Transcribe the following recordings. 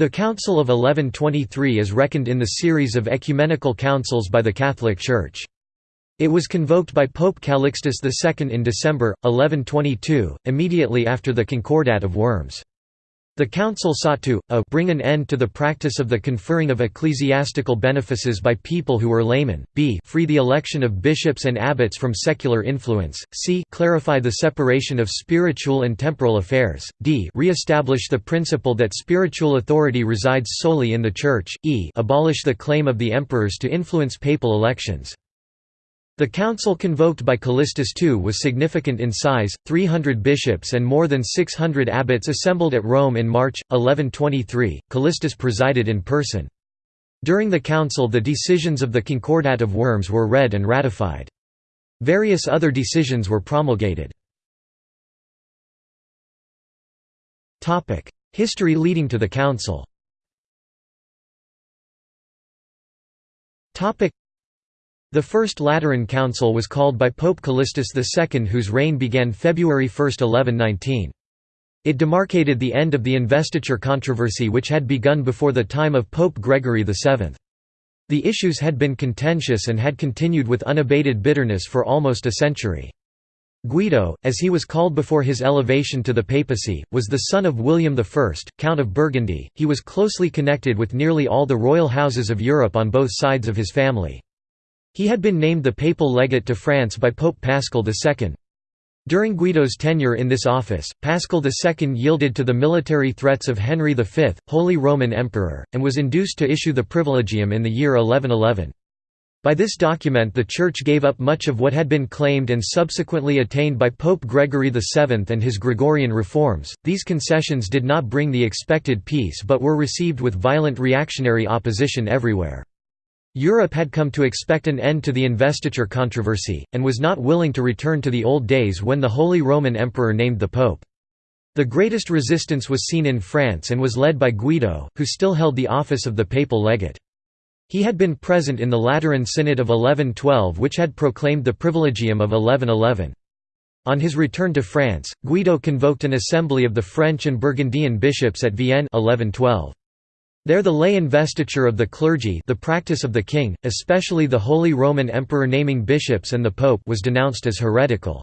The Council of 1123 is reckoned in the series of ecumenical councils by the Catholic Church. It was convoked by Pope Calixtus II in December, 1122, immediately after the Concordat of Worms. The council sought to a bring an end to the practice of the conferring of ecclesiastical benefices by people who were laymen, b free the election of bishops and abbots from secular influence, c clarify the separation of spiritual and temporal affairs, d re-establish the principle that spiritual authority resides solely in the Church, e abolish the claim of the emperors to influence papal elections. The council convoked by Callistus II was significant in size, 300 bishops and more than 600 abbots assembled at Rome in March, 1123. Callistus presided in person. During the council the decisions of the Concordat of Worms were read and ratified. Various other decisions were promulgated. History leading to the council the First Lateran Council was called by Pope Callistus II whose reign began February 1, 1119. It demarcated the end of the investiture controversy which had begun before the time of Pope Gregory VII. The issues had been contentious and had continued with unabated bitterness for almost a century. Guido, as he was called before his elevation to the papacy, was the son of William I, Count of Burgundy. He was closely connected with nearly all the royal houses of Europe on both sides of his family. He had been named the papal legate to France by Pope Paschal II. During Guido's tenure in this office, Paschal II yielded to the military threats of Henry V, Holy Roman Emperor, and was induced to issue the Privilegium in the year 1111. By this document the Church gave up much of what had been claimed and subsequently attained by Pope Gregory VII and his Gregorian reforms. These concessions did not bring the expected peace but were received with violent reactionary opposition everywhere. Europe had come to expect an end to the investiture controversy, and was not willing to return to the old days when the Holy Roman Emperor named the Pope. The greatest resistance was seen in France and was led by Guido, who still held the office of the papal legate. He had been present in the Lateran Synod of 1112 which had proclaimed the Privilegium of 1111. On his return to France, Guido convoked an assembly of the French and Burgundian bishops at Vienne 1112. There the lay investiture of the clergy the practice of the king, especially the Holy Roman Emperor naming bishops and the pope was denounced as heretical.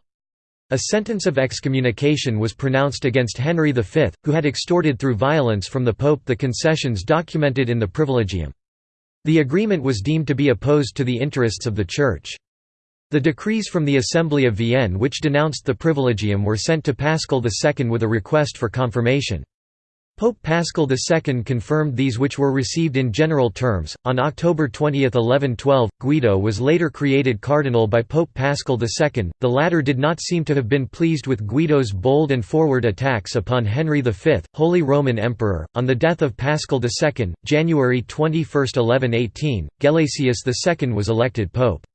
A sentence of excommunication was pronounced against Henry V, who had extorted through violence from the pope the concessions documented in the Privilegium. The agreement was deemed to be opposed to the interests of the Church. The decrees from the Assembly of Vienne which denounced the Privilegium were sent to Paschal II with a request for confirmation. Pope Paschal II confirmed these which were received in general terms. On October 20, 1112, Guido was later created cardinal by Pope Paschal II. The latter did not seem to have been pleased with Guido's bold and forward attacks upon Henry V, Holy Roman Emperor. On the death of Paschal II, January 21, 1118, Gelasius II was elected pope.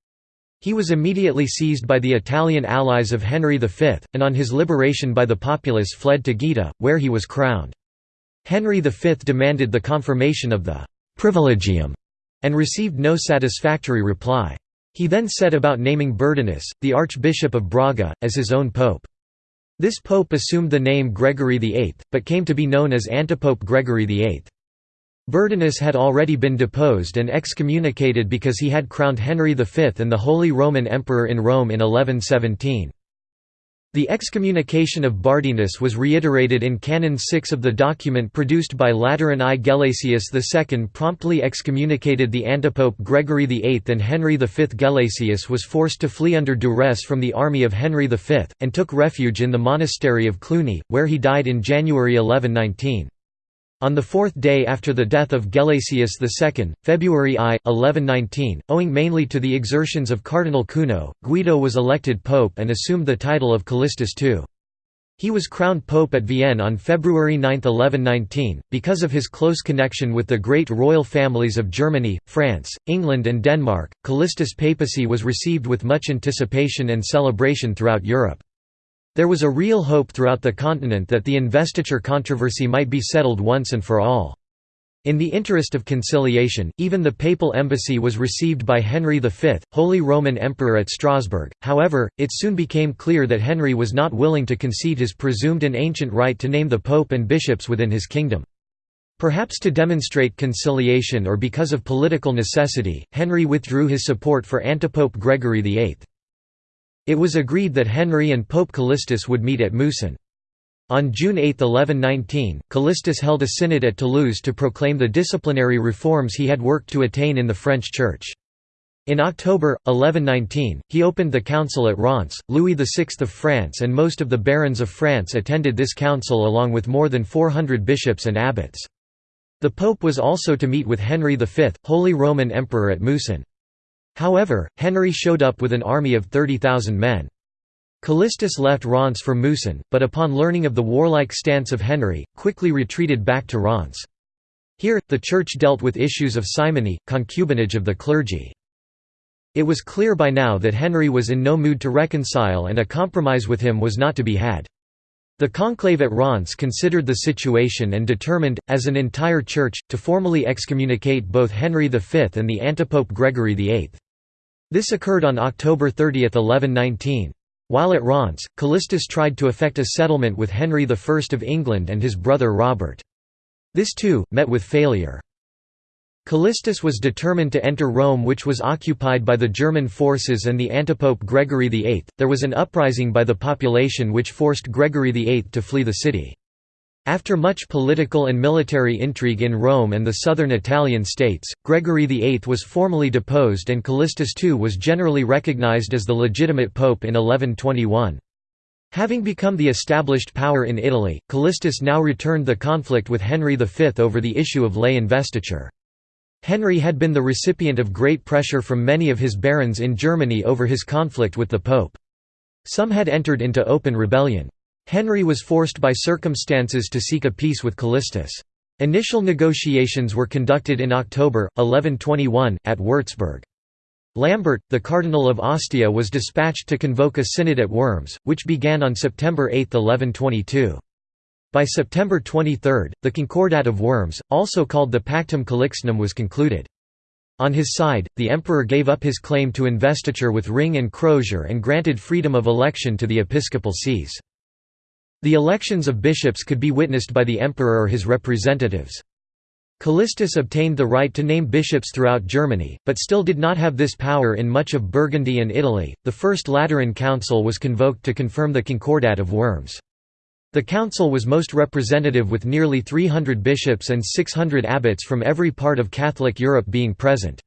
He was immediately seized by the Italian allies of Henry V, and on his liberation by the populace fled to Gaeta, where he was crowned. Henry V demanded the confirmation of the «privilegium» and received no satisfactory reply. He then set about naming Burdinus, the Archbishop of Braga, as his own pope. This pope assumed the name Gregory VIII, but came to be known as Antipope Gregory VIII. Burdinus had already been deposed and excommunicated because he had crowned Henry V and the Holy Roman Emperor in Rome in 1117. The excommunication of Burdinus was reiterated in Canon 6 of the document produced by Lateran I. Gelasius II promptly excommunicated the antipope Gregory VIII and Henry V. Gelasius was forced to flee under duress from the army of Henry V, and took refuge in the monastery of Cluny, where he died in January 1119. On the fourth day after the death of Gelasius II, February I, 1119, owing mainly to the exertions of Cardinal Cuno, Guido was elected pope and assumed the title of Callistus II. He was crowned pope at Vienne on February 9, 1119, because of his close connection with the great royal families of Germany, France, England and Denmark. Callistus' papacy was received with much anticipation and celebration throughout Europe. There was a real hope throughout the continent that the investiture controversy might be settled once and for all. In the interest of conciliation, even the papal embassy was received by Henry V, Holy Roman Emperor at Strasbourg. However, it soon became clear that Henry was not willing to concede his presumed and ancient right to name the pope and bishops within his kingdom. Perhaps to demonstrate conciliation or because of political necessity, Henry withdrew his support for antipope Gregory VIII. It was agreed that Henry and Pope Callistus would meet at Mousson. On June 8, 1119, Callistus held a synod at Toulouse to proclaim the disciplinary reforms he had worked to attain in the French Church. In October, 1119, he opened the council at Reims. Louis VI of France and most of the barons of France attended this council along with more than 400 bishops and abbots. The Pope was also to meet with Henry V, Holy Roman Emperor at Mousson. However, Henry showed up with an army of 30,000 men. Callistus left Reims for Mousson, but upon learning of the warlike stance of Henry, quickly retreated back to Reims. Here, the Church dealt with issues of simony, concubinage of the clergy. It was clear by now that Henry was in no mood to reconcile and a compromise with him was not to be had. The conclave at Reims considered the situation and determined, as an entire church, to formally excommunicate both Henry V and the antipope Gregory VIII. This occurred on October 30, 1119. While at Reims, Callistus tried to effect a settlement with Henry I of England and his brother Robert. This too, met with failure. Callistus was determined to enter Rome which was occupied by the German forces and the antipope Gregory VIII. There was an uprising by the population which forced Gregory VIII to flee the city. After much political and military intrigue in Rome and the southern Italian states, Gregory VIII was formally deposed and Callistus II was generally recognized as the legitimate pope in 1121. Having become the established power in Italy, Callistus now returned the conflict with Henry V over the issue of lay investiture. Henry had been the recipient of great pressure from many of his barons in Germany over his conflict with the Pope. Some had entered into open rebellion. Henry was forced by circumstances to seek a peace with Callistus. Initial negotiations were conducted in October, 1121, at Würzburg. Lambert, the Cardinal of Ostia was dispatched to convoke a synod at Worms, which began on September 8, 1122. By September 23, the Concordat of Worms, also called the Pactum Calixtinum was concluded. On his side, the emperor gave up his claim to investiture with ring and crozier and granted freedom of election to the episcopal sees. The elections of bishops could be witnessed by the emperor or his representatives. Callistus obtained the right to name bishops throughout Germany, but still did not have this power in much of Burgundy and Italy. The First Lateran Council was convoked to confirm the Concordat of Worms. The council was most representative with nearly 300 bishops and 600 abbots from every part of Catholic Europe being present.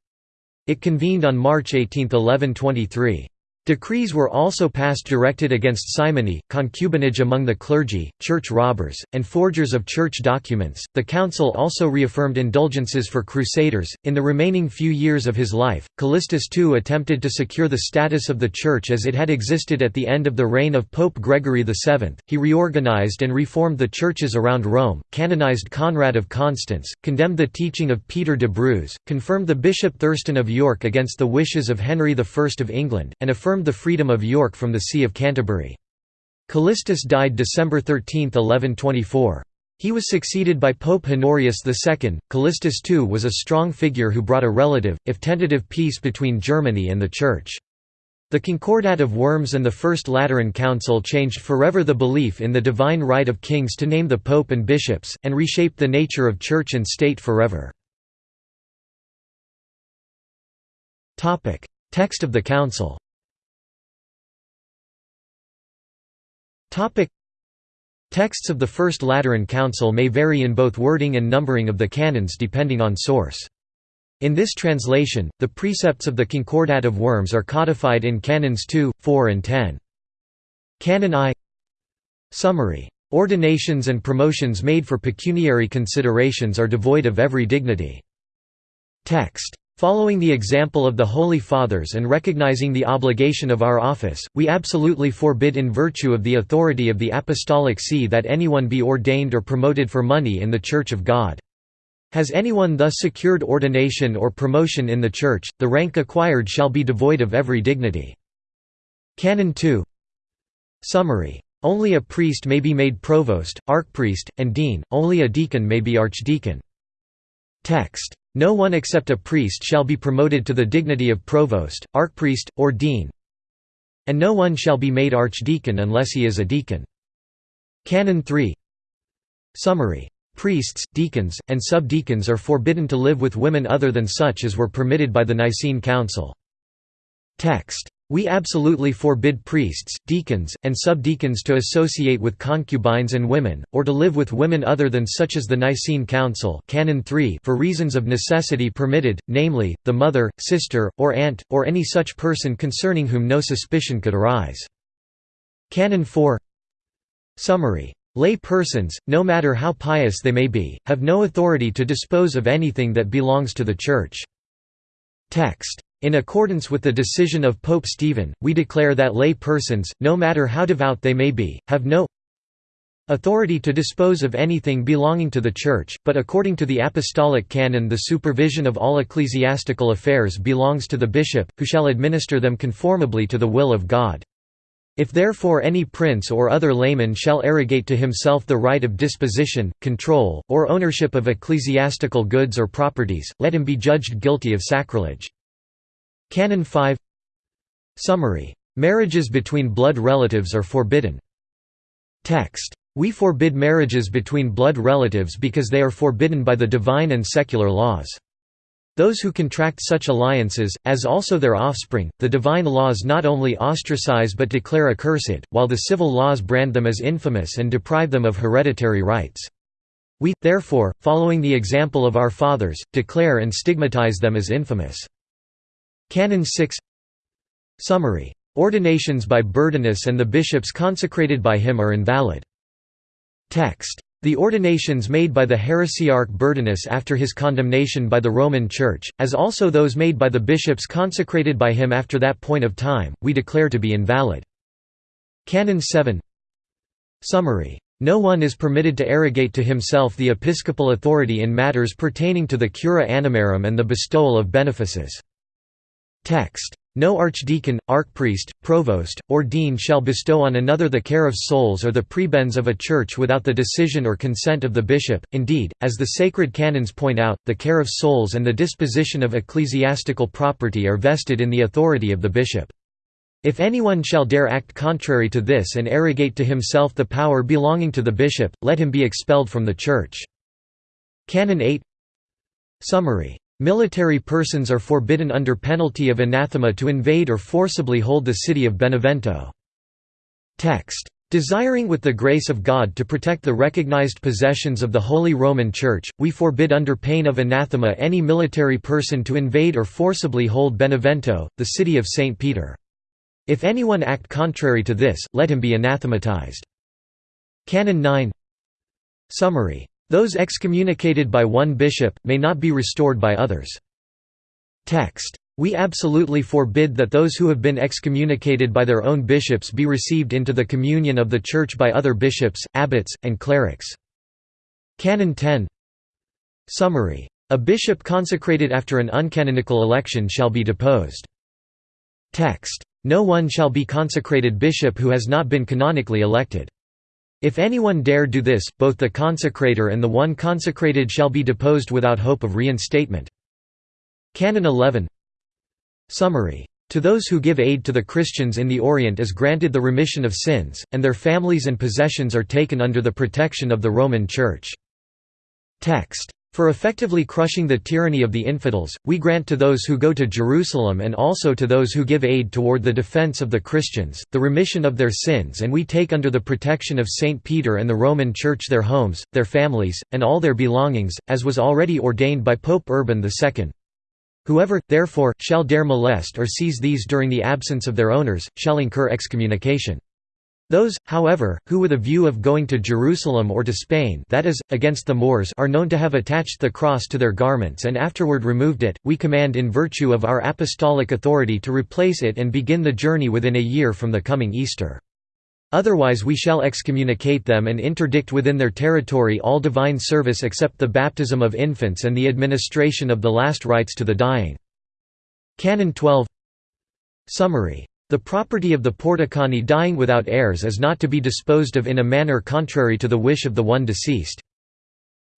It convened on March 18, 1123. Decrees were also passed directed against simony, concubinage among the clergy, church robbers, and forgers of church documents. The council also reaffirmed indulgences for crusaders. In the remaining few years of his life, Callistus II attempted to secure the status of the church as it had existed at the end of the reign of Pope Gregory VII. He reorganized and reformed the churches around Rome, canonized Conrad of Constance, condemned the teaching of Peter de Bruys, confirmed the Bishop Thurstan of York against the wishes of Henry I of England, and affirmed affirmed the freedom of York from the See of Canterbury. Callistus died December 13, 1124. He was succeeded by Pope Honorius II. Callistus II was a strong figure who brought a relative, if tentative peace between Germany and the Church. The Concordat of Worms and the First Lateran Council changed forever the belief in the divine right of kings to name the pope and bishops, and reshaped the nature of church and state forever. Text of the Council Texts of the First Lateran Council may vary in both wording and numbering of the canons depending on source. In this translation, the precepts of the Concordat of Worms are codified in Canons 2, 4 and 10. Canon I Summary. Ordinations and promotions made for pecuniary considerations are devoid of every dignity. Text. Following the example of the Holy Fathers and recognizing the obligation of our office, we absolutely forbid in virtue of the authority of the Apostolic See that anyone be ordained or promoted for money in the Church of God. Has anyone thus secured ordination or promotion in the Church, the rank acquired shall be devoid of every dignity. Canon 2 Summary. Only a priest may be made provost, archpriest, and dean, only a deacon may be archdeacon. Text no one except a priest shall be promoted to the dignity of provost, archpriest, or dean and no one shall be made archdeacon unless he is a deacon. Canon 3 Summary. Priests, deacons, and subdeacons are forbidden to live with women other than such as were permitted by the Nicene Council. Text. We absolutely forbid priests, deacons, and subdeacons to associate with concubines and women, or to live with women other than such as the Nicene Council Canon 3 for reasons of necessity permitted, namely, the mother, sister, or aunt, or any such person concerning whom no suspicion could arise. Canon 4 Summary. Lay persons, no matter how pious they may be, have no authority to dispose of anything that belongs to the Church. Text. In accordance with the decision of Pope Stephen, we declare that lay persons, no matter how devout they may be, have no authority to dispose of anything belonging to the Church, but according to the Apostolic Canon the supervision of all ecclesiastical affairs belongs to the bishop, who shall administer them conformably to the will of God. If therefore any prince or other layman shall arrogate to himself the right of disposition, control, or ownership of ecclesiastical goods or properties, let him be judged guilty of sacrilege. Canon 5 Summary. Marriages between blood relatives are forbidden. Text. We forbid marriages between blood relatives because they are forbidden by the divine and secular laws. Those who contract such alliances, as also their offspring, the divine laws not only ostracize but declare accursed, while the civil laws brand them as infamous and deprive them of hereditary rights. We, therefore, following the example of our fathers, declare and stigmatize them as infamous. Canon 6 Summary. Ordinations by Burdinus and the bishops consecrated by him are invalid. Text. The ordinations made by the heresiarch Burdinus after his condemnation by the Roman Church, as also those made by the bishops consecrated by him after that point of time, we declare to be invalid. Canon 7 Summary. No one is permitted to arrogate to himself the episcopal authority in matters pertaining to the cura animarum and the bestowal of benefices. Text. No archdeacon, archpriest, provost, or dean shall bestow on another the care of souls or the prebends of a church without the decision or consent of the bishop. Indeed, as the sacred canons point out, the care of souls and the disposition of ecclesiastical property are vested in the authority of the bishop. If anyone shall dare act contrary to this and arrogate to himself the power belonging to the bishop, let him be expelled from the church. Canon 8 Summary Military persons are forbidden under penalty of anathema to invade or forcibly hold the city of Benevento. Text. Desiring with the grace of God to protect the recognized possessions of the Holy Roman Church, we forbid under pain of anathema any military person to invade or forcibly hold Benevento, the city of St. Peter. If anyone act contrary to this, let him be anathematized. Canon 9 Summary those excommunicated by one bishop, may not be restored by others. Text. We absolutely forbid that those who have been excommunicated by their own bishops be received into the communion of the Church by other bishops, abbots, and clerics. Canon 10 Summary. A bishop consecrated after an uncanonical election shall be deposed. Text. No one shall be consecrated bishop who has not been canonically elected. If anyone dare do this, both the consecrator and the one consecrated shall be deposed without hope of reinstatement. Canon 11 Summary. To those who give aid to the Christians in the Orient is granted the remission of sins, and their families and possessions are taken under the protection of the Roman Church. Text. For effectively crushing the tyranny of the infidels, we grant to those who go to Jerusalem and also to those who give aid toward the defense of the Christians, the remission of their sins and we take under the protection of St. Peter and the Roman Church their homes, their families, and all their belongings, as was already ordained by Pope Urban II. Whoever, therefore, shall dare molest or seize these during the absence of their owners, shall incur excommunication. Those, however, who with a view of going to Jerusalem or to Spain that is, against the Moors are known to have attached the cross to their garments and afterward removed it, we command in virtue of our apostolic authority to replace it and begin the journey within a year from the coming Easter. Otherwise we shall excommunicate them and interdict within their territory all divine service except the baptism of infants and the administration of the last rites to the dying. Canon 12 Summary the property of the Porticani dying without heirs is not to be disposed of in a manner contrary to the wish of the one deceased.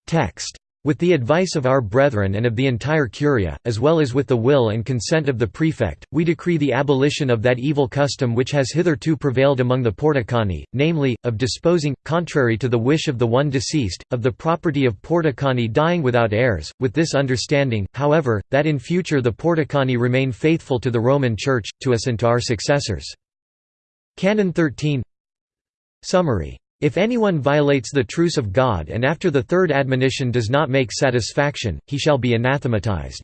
Text. With the advice of our brethren and of the entire Curia, as well as with the will and consent of the prefect, we decree the abolition of that evil custom which has hitherto prevailed among the Porticani, namely, of disposing, contrary to the wish of the one deceased, of the property of Porticani dying without heirs, with this understanding, however, that in future the Porticani remain faithful to the Roman Church, to us and to our successors. Canon 13 Summary if anyone violates the truce of God and after the third admonition does not make satisfaction, he shall be anathematized.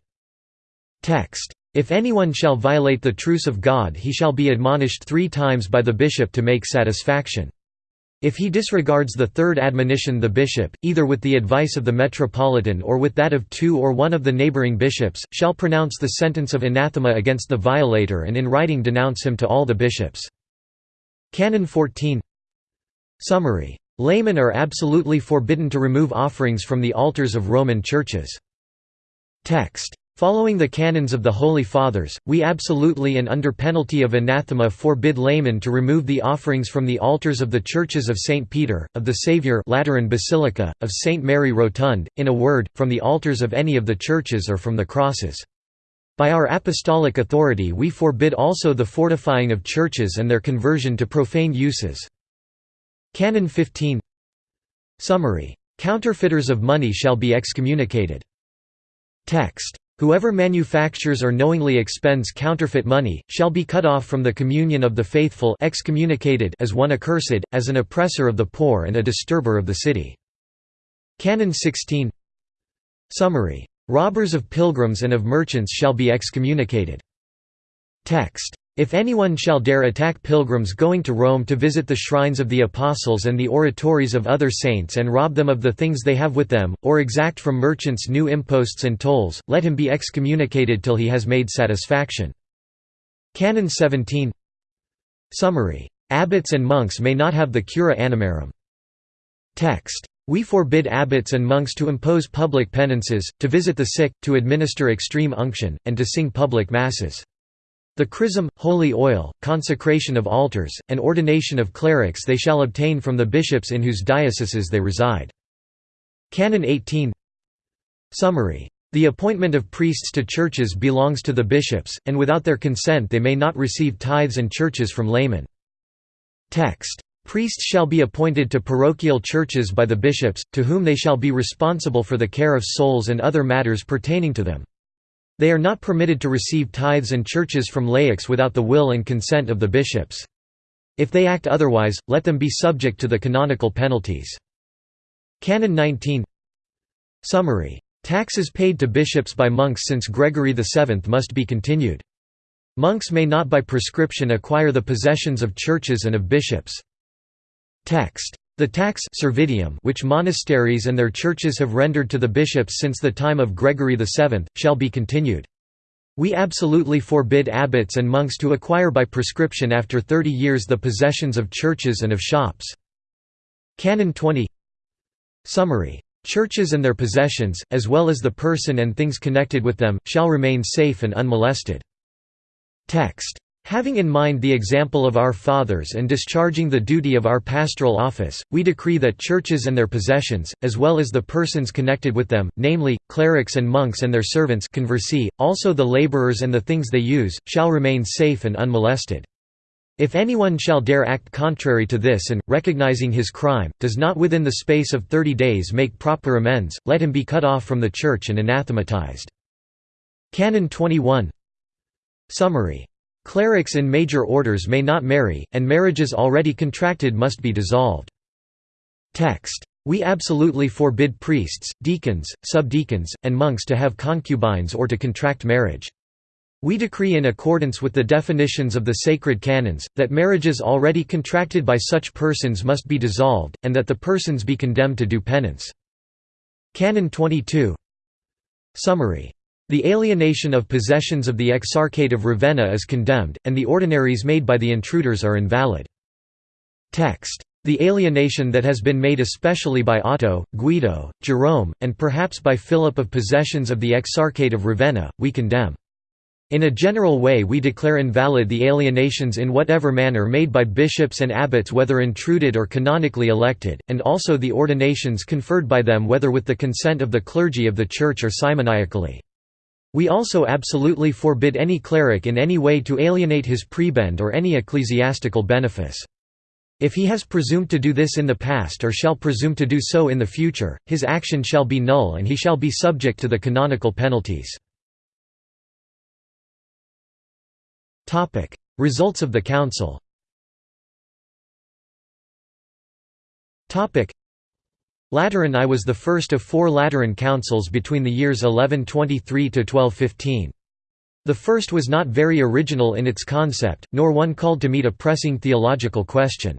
Text. If anyone shall violate the truce of God he shall be admonished three times by the bishop to make satisfaction. If he disregards the third admonition the bishop, either with the advice of the metropolitan or with that of two or one of the neighboring bishops, shall pronounce the sentence of anathema against the violator and in writing denounce him to all the bishops. Canon 14 Summary. Laymen are absolutely forbidden to remove offerings from the altars of Roman churches. Text. Following the canons of the Holy Fathers, we absolutely and under penalty of anathema forbid laymen to remove the offerings from the altars of the churches of St. Peter, of the Saviour Lateran Basilica, of St. Mary Rotund, in a word, from the altars of any of the churches or from the crosses. By our apostolic authority we forbid also the fortifying of churches and their conversion to profane uses. Canon 15 Summary. Counterfeiters of money shall be excommunicated. Text. Whoever manufactures or knowingly expends counterfeit money, shall be cut off from the communion of the faithful excommunicated as one accursed, as an oppressor of the poor and a disturber of the city. Canon 16 Summary. Robbers of pilgrims and of merchants shall be excommunicated. Text. If anyone shall dare attack pilgrims going to Rome to visit the shrines of the apostles and the oratories of other saints and rob them of the things they have with them, or exact from merchants new imposts and tolls, let him be excommunicated till he has made satisfaction. Canon 17 Summary. Abbots and monks may not have the cura animarum. Text. We forbid abbots and monks to impose public penances, to visit the sick, to administer extreme unction, and to sing public masses. The chrism, holy oil, consecration of altars, and ordination of clerics they shall obtain from the bishops in whose dioceses they reside. Canon 18 Summary. The appointment of priests to churches belongs to the bishops, and without their consent they may not receive tithes and churches from laymen. Text. Priests shall be appointed to parochial churches by the bishops, to whom they shall be responsible for the care of souls and other matters pertaining to them. They are not permitted to receive tithes and churches from laics without the will and consent of the bishops. If they act otherwise, let them be subject to the canonical penalties. Canon 19 Summary. Taxes paid to bishops by monks since Gregory VII must be continued. Monks may not by prescription acquire the possessions of churches and of bishops. Text. The tax servitium which monasteries and their churches have rendered to the bishops since the time of Gregory VII, shall be continued. We absolutely forbid abbots and monks to acquire by prescription after thirty years the possessions of churches and of shops. Canon 20 Summary. Churches and their possessions, as well as the person and things connected with them, shall remain safe and unmolested. Text. Having in mind the example of our fathers and discharging the duty of our pastoral office, we decree that churches and their possessions, as well as the persons connected with them, namely, clerics and monks and their servants conversi, also the laborers and the things they use, shall remain safe and unmolested. If anyone shall dare act contrary to this and, recognizing his crime, does not within the space of thirty days make proper amends, let him be cut off from the Church and anathematized. Canon 21 Summary Clerics in major orders may not marry, and marriages already contracted must be dissolved. Text. We absolutely forbid priests, deacons, subdeacons, and monks to have concubines or to contract marriage. We decree in accordance with the definitions of the sacred canons, that marriages already contracted by such persons must be dissolved, and that the persons be condemned to do penance. Canon 22 Summary the alienation of possessions of the Exarchate of Ravenna is condemned, and the ordinaries made by the intruders are invalid. Text. The alienation that has been made especially by Otto, Guido, Jerome, and perhaps by Philip of possessions of the Exarchate of Ravenna, we condemn. In a general way we declare invalid the alienations in whatever manner made by bishops and abbots whether intruded or canonically elected, and also the ordinations conferred by them whether with the consent of the clergy of the Church or simoniacally. We also absolutely forbid any cleric in any way to alienate his prebend or any ecclesiastical benefice. If he has presumed to do this in the past or shall presume to do so in the future, his action shall be null and he shall be subject to the canonical penalties. Results of the council. Lateran I was the first of four Lateran councils between the years 1123 to 1215. The first was not very original in its concept, nor one called to meet a pressing theological question.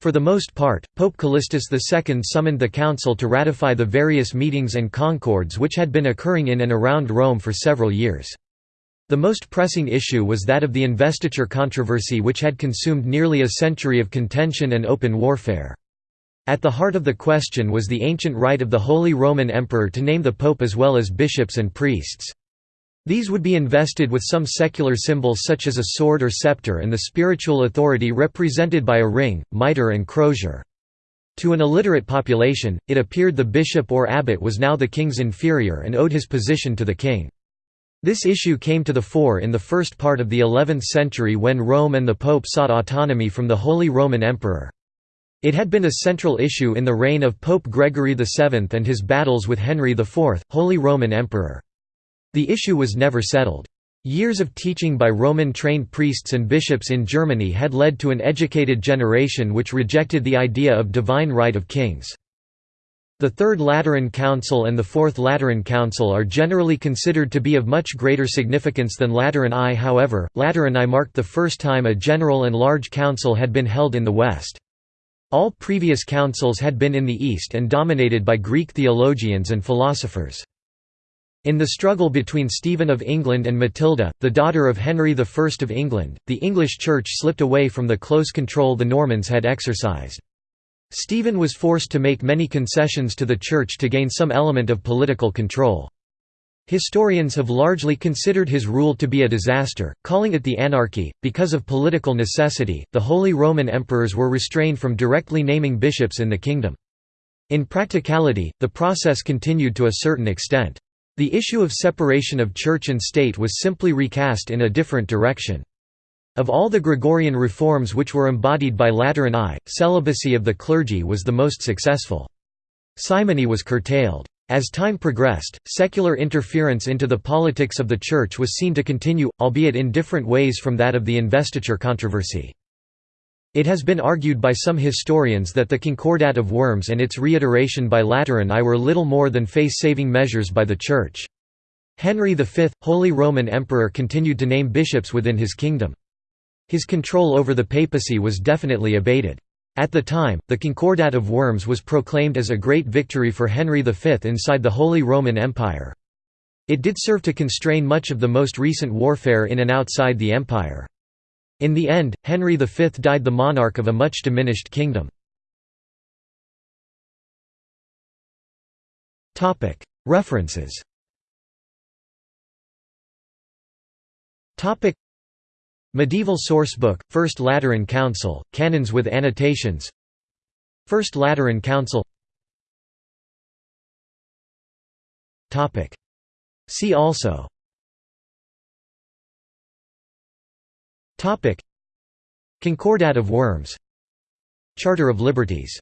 For the most part, Pope Callistus II summoned the council to ratify the various meetings and concords which had been occurring in and around Rome for several years. The most pressing issue was that of the investiture controversy which had consumed nearly a century of contention and open warfare. At the heart of the question was the ancient right of the Holy Roman Emperor to name the pope as well as bishops and priests. These would be invested with some secular symbols such as a sword or scepter and the spiritual authority represented by a ring, mitre and crozier. To an illiterate population, it appeared the bishop or abbot was now the king's inferior and owed his position to the king. This issue came to the fore in the first part of the 11th century when Rome and the Pope sought autonomy from the Holy Roman Emperor. It had been a central issue in the reign of Pope Gregory VII and his battles with Henry IV, Holy Roman Emperor. The issue was never settled. Years of teaching by Roman-trained priests and bishops in Germany had led to an educated generation which rejected the idea of divine right of kings. The Third Lateran Council and the Fourth Lateran Council are generally considered to be of much greater significance than Lateran I however, Lateran I marked the first time a general and large council had been held in the West. All previous councils had been in the East and dominated by Greek theologians and philosophers. In the struggle between Stephen of England and Matilda, the daughter of Henry I of England, the English Church slipped away from the close control the Normans had exercised. Stephen was forced to make many concessions to the Church to gain some element of political control. Historians have largely considered his rule to be a disaster, calling it the anarchy. Because of political necessity, the Holy Roman emperors were restrained from directly naming bishops in the kingdom. In practicality, the process continued to a certain extent. The issue of separation of church and state was simply recast in a different direction. Of all the Gregorian reforms which were embodied by Lateran I, celibacy of the clergy was the most successful. Simony was curtailed. As time progressed, secular interference into the politics of the Church was seen to continue, albeit in different ways from that of the investiture controversy. It has been argued by some historians that the Concordat of Worms and its reiteration by Lateran I were little more than face-saving measures by the Church. Henry V, Holy Roman Emperor continued to name bishops within his kingdom. His control over the papacy was definitely abated. At the time, the Concordat of Worms was proclaimed as a great victory for Henry V inside the Holy Roman Empire. It did serve to constrain much of the most recent warfare in and outside the empire. In the end, Henry V died the monarch of a much diminished kingdom. References Medieval Sourcebook, First Lateran Council, Canons with annotations. First Lateran Council. See also. Concordat of Worms. Charter of Liberties